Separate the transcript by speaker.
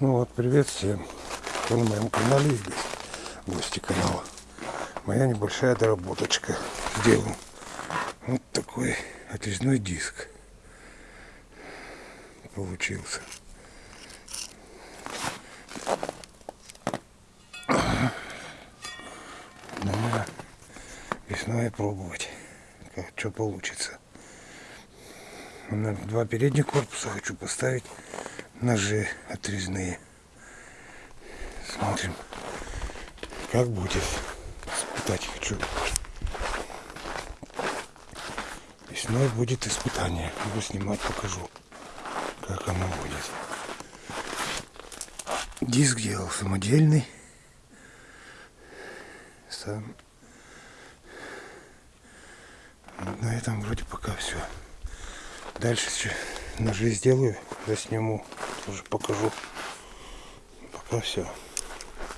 Speaker 1: Ну вот, привет всем, кто на моем канале или гости канала. Моя небольшая доработочка. Сделал вот такой отрезной диск. Получился. Надо весной пробовать, как что получится. На два передних корпуса хочу поставить ножи отрезные. Смотрим, как будет. Испытать хочу. Весной будет испытание. Буду снимать, покажу, как оно будет. Диск делал самодельный. Сам. На этом вроде пока все. Дальше ножи сделаю, засниму, тоже покажу. Пока все.